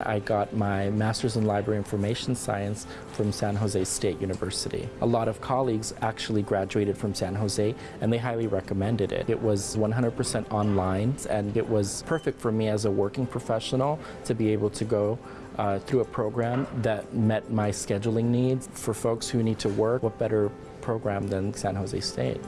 I got my Master's in Library Information Science from San Jose State University. A lot of colleagues actually graduated from San Jose and they highly recommended it. It was 100% online and it was perfect for me as a working professional to be able to go uh, through a program that met my scheduling needs. For folks who need to work, what better program than San Jose State?